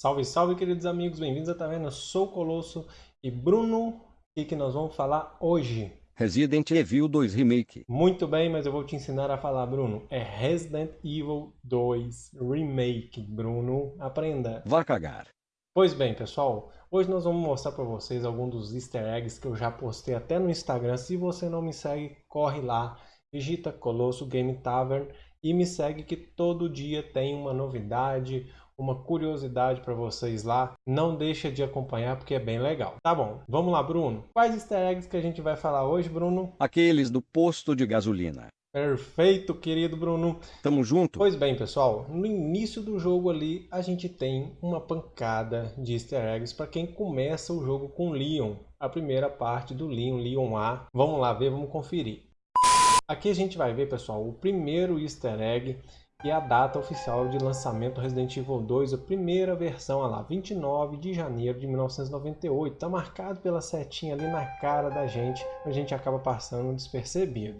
Salve, salve, queridos amigos, bem-vindos a Taverna. Sou o Colosso e Bruno, o que nós vamos falar hoje? Resident Evil 2 Remake. Muito bem, mas eu vou te ensinar a falar, Bruno. É Resident Evil 2 Remake, Bruno. Aprenda. Vá cagar. Pois bem, pessoal, hoje nós vamos mostrar para vocês alguns dos easter eggs que eu já postei até no Instagram. Se você não me segue, corre lá, digita Colosso Game Tavern e me segue que todo dia tem uma novidade, uma curiosidade para vocês lá. Não deixa de acompanhar porque é bem legal. Tá bom, vamos lá, Bruno. Quais easter eggs que a gente vai falar hoje, Bruno? Aqueles do posto de gasolina. Perfeito, querido Bruno. Tamo junto? Pois bem, pessoal, no início do jogo ali, a gente tem uma pancada de easter eggs para quem começa o jogo com Leon, a primeira parte do Leon, Leon A. Vamos lá ver, vamos conferir. Aqui a gente vai ver, pessoal, o primeiro easter egg e a data oficial de lançamento do Resident Evil 2, a primeira versão, lá, 29 de janeiro de 1998. Está marcado pela setinha ali na cara da gente, a gente acaba passando despercebido.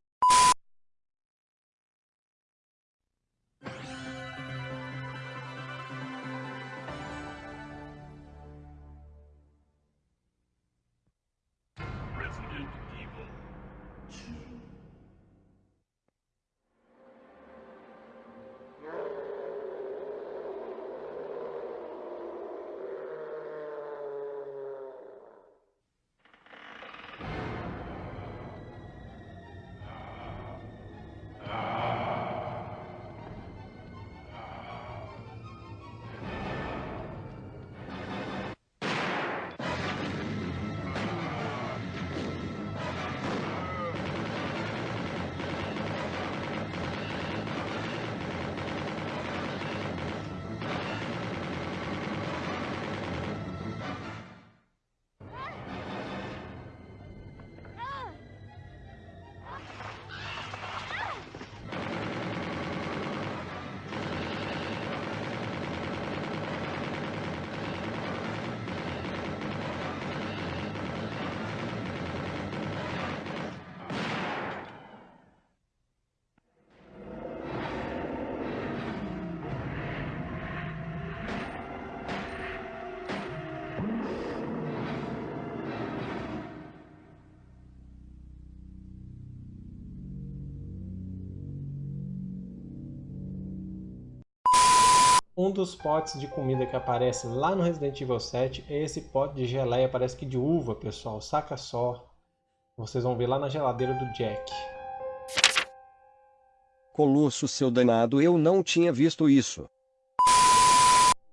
Um dos potes de comida que aparece lá no Resident Evil 7 é esse pote de geleia, parece que de uva, pessoal. Saca só. Vocês vão ver lá na geladeira do Jack. Colosso, seu danado, eu não tinha visto isso.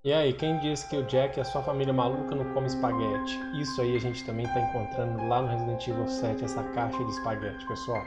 E aí, quem disse que o Jack e a sua família maluca não come espaguete? Isso aí a gente também está encontrando lá no Resident Evil 7, essa caixa de espaguete, pessoal.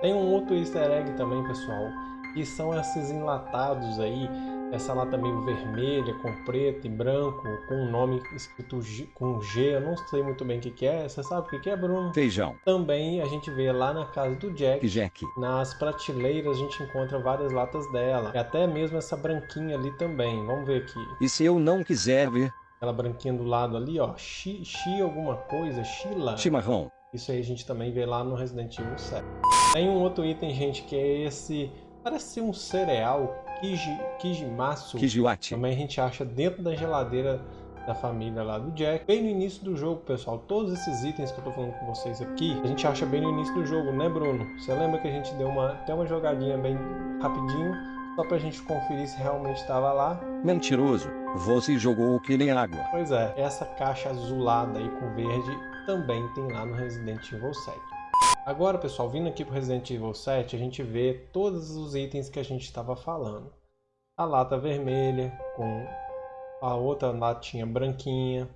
Tem um outro easter egg também, pessoal que são esses enlatados aí, essa lata meio vermelha, com preto e branco, com um nome escrito G, com G, eu não sei muito bem o que, que é, você sabe o que, que é, Bruno? Feijão. Também a gente vê lá na casa do Jack, Jack, nas prateleiras a gente encontra várias latas dela, e até mesmo essa branquinha ali também, vamos ver aqui. E se eu não quiser ver? Aquela branquinha do lado ali, ó, Xi, Xi alguma coisa, Xila. Chimarrão. Isso aí a gente também vê lá no Resident Evil 7. Tem um outro item, gente, que é esse Parece ser um cereal Kiji, Kijimatsu. Kijiwati. Também a gente acha dentro da geladeira da família lá do Jack. Bem no início do jogo, pessoal, todos esses itens que eu tô falando com vocês aqui, a gente acha bem no início do jogo, né, Bruno? Você lembra que a gente deu uma, até uma jogadinha bem rapidinho, só pra gente conferir se realmente estava lá? Mentiroso, você jogou que nem água. Pois é, essa caixa azulada aí com verde também tem lá no Resident Evil 7. Agora, pessoal, vindo aqui para o Resident Evil 7, a gente vê todos os itens que a gente estava falando. A lata vermelha com a outra latinha branquinha.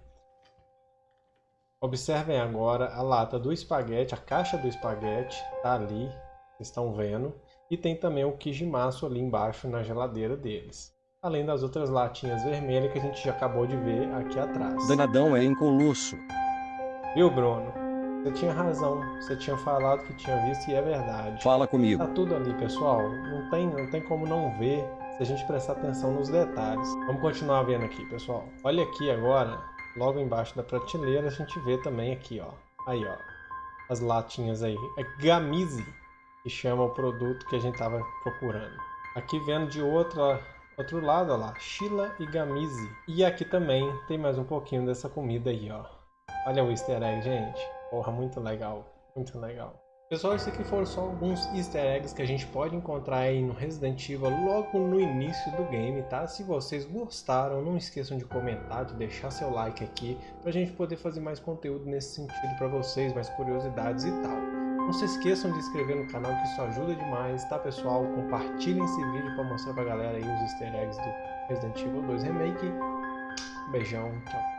Observem agora a lata do espaguete, a caixa do espaguete está ali, vocês estão vendo. E tem também o Kijimaço ali embaixo na geladeira deles. Além das outras latinhas vermelhas que a gente já acabou de ver aqui atrás. Danadão é colosso. Viu, Bruno? Você tinha razão, você tinha falado que tinha visto e é verdade. Fala comigo. Tá tudo ali, pessoal. Não tem, não tem como não ver se a gente prestar atenção nos detalhes. Vamos continuar vendo aqui, pessoal. Olha aqui agora, logo embaixo da prateleira, a gente vê também aqui, ó. Aí, ó. As latinhas aí. É Gamize, que chama o produto que a gente tava procurando. Aqui vendo de outra Outro lado, olha lá, Sheila e Gamize. E aqui também tem mais um pouquinho dessa comida aí, ó. Olha o easter egg, gente. Porra, muito legal, muito legal. Pessoal, esses aqui foram só alguns easter eggs que a gente pode encontrar aí no Resident Evil logo no início do game, tá? Se vocês gostaram, não esqueçam de comentar, de deixar seu like aqui, pra gente poder fazer mais conteúdo nesse sentido pra vocês, mais curiosidades e tal. Não se esqueçam de inscrever no canal que isso ajuda demais, tá pessoal? Compartilhem esse vídeo pra mostrar pra galera aí os easter eggs do Resident Evil 2 Remake. Beijão, tchau.